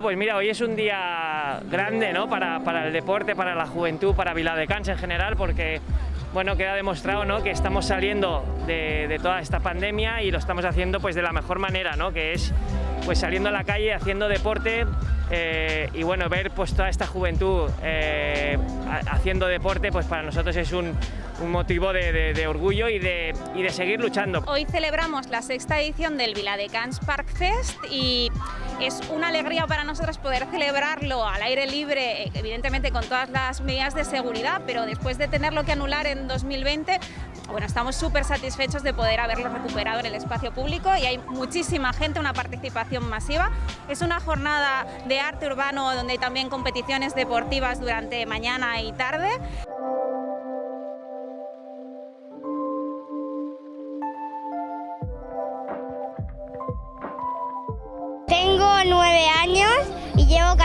Pues mira, hoy es un día grande ¿no? para, para el deporte, para la juventud, para Viladecans en general, porque bueno, queda demostrado ¿no? que estamos saliendo de, toda esta pandemia y lo estamos haciendo pues, de la mejor manera, ¿no? que es pues, saliendo a la calle, haciendo deporte eh, y bueno, ver pues, toda esta juventud eh, haciendo deporte pues, para nosotros es un, motivo de, de, de orgullo y de, y de, seguir luchando. Hoy celebramos la sexta edición del Viladecans Park Fest y es una alegría para nosotros poder celebrarlo al aire libre, evidentemente con todas las medidas de seguridad, pero después de tenerlo que anular en 2020, bueno, estamos súper satisfechos de poder haberlo recuperado en el espacio público y hay muchísima gente, una participación masiva. Es una jornada de arte urbano donde hay también competiciones deportivas durante mañana y tarde.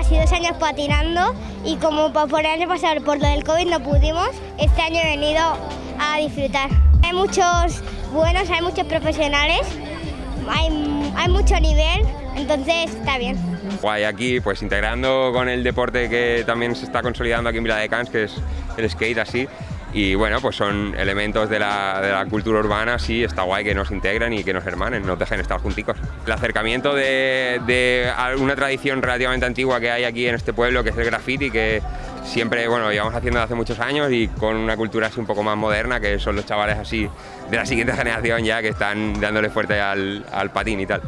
Casi dos años patinando y como por el año pasado por lo del COVID no pudimos, este año he venido a disfrutar. Hay muchos buenos, hay muchos profesionales, hay, hay mucho nivel, entonces está bien. Guay, aquí pues integrando con el deporte que también se está consolidando aquí en Vila de Cans, que es el skate así, y bueno, pues son elementos de la, de la, cultura urbana, sí, está guay que nos integren y que nos hermanen, nos dejen estar junticos. El acercamiento de, de una tradición relativamente antigua que hay aquí en este pueblo, que es el graffiti, que siempre, bueno, llevamos haciendo hace muchos años y con una cultura así un poco más moderna, que son los chavales así de la siguiente generación ya que están dándole fuerte al, al patín y tal.